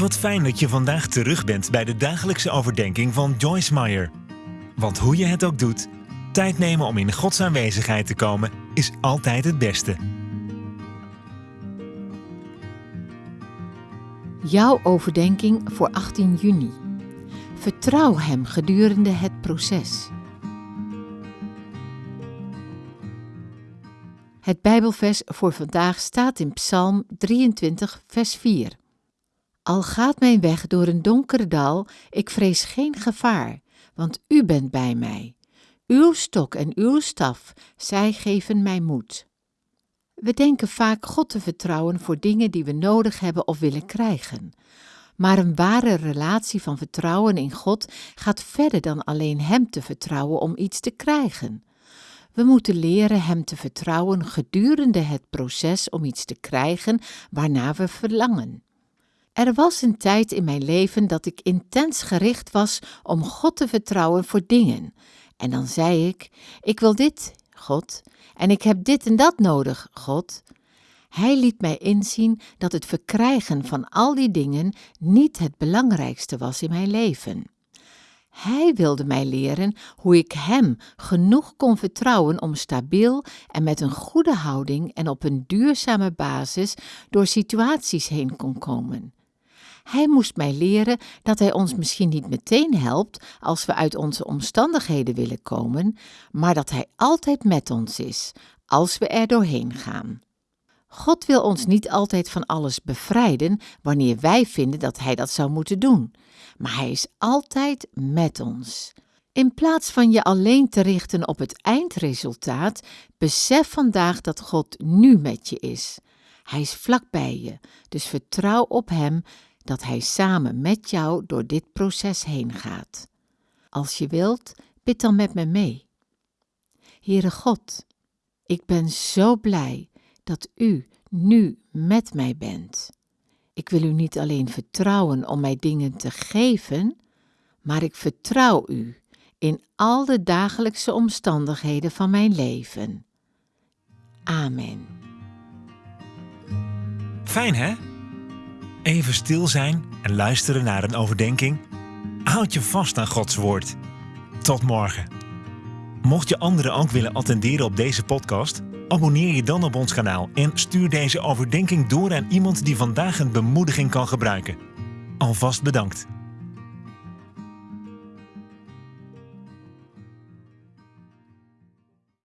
Wat fijn dat je vandaag terug bent bij de dagelijkse overdenking van Joyce Meyer. Want hoe je het ook doet, tijd nemen om in Gods aanwezigheid te komen is altijd het beste. Jouw overdenking voor 18 juni. Vertrouw Hem gedurende het proces. Het Bijbelvers voor vandaag staat in Psalm 23, vers 4. Al gaat mijn weg door een donkere dal, ik vrees geen gevaar, want U bent bij mij. Uw stok en uw staf, zij geven mij moed. We denken vaak God te vertrouwen voor dingen die we nodig hebben of willen krijgen. Maar een ware relatie van vertrouwen in God gaat verder dan alleen Hem te vertrouwen om iets te krijgen. We moeten leren Hem te vertrouwen gedurende het proces om iets te krijgen waarna we verlangen. Er was een tijd in mijn leven dat ik intens gericht was om God te vertrouwen voor dingen. En dan zei ik: Ik wil dit, God, en ik heb dit en dat nodig, God. Hij liet mij inzien dat het verkrijgen van al die dingen niet het belangrijkste was in mijn leven. Hij wilde mij leren hoe ik Hem genoeg kon vertrouwen om stabiel en met een goede houding en op een duurzame basis door situaties heen kon komen. Hij moest mij leren dat Hij ons misschien niet meteen helpt als we uit onze omstandigheden willen komen, maar dat Hij altijd met ons is, als we er doorheen gaan. God wil ons niet altijd van alles bevrijden wanneer wij vinden dat Hij dat zou moeten doen, maar Hij is altijd met ons. In plaats van je alleen te richten op het eindresultaat, besef vandaag dat God nu met je is. Hij is vlak bij je, dus vertrouw op Hem dat Hij samen met jou door dit proces heen gaat. Als je wilt, bid dan met me mee. Heere God, ik ben zo blij dat U nu met mij bent. Ik wil U niet alleen vertrouwen om mij dingen te geven, maar ik vertrouw U in al de dagelijkse omstandigheden van mijn leven. Amen. Fijn hè? Even stil zijn en luisteren naar een overdenking. Houd je vast aan Gods woord. Tot morgen. Mocht je anderen ook willen attenderen op deze podcast, abonneer je dan op ons kanaal en stuur deze overdenking door aan iemand die vandaag een bemoediging kan gebruiken. Alvast bedankt.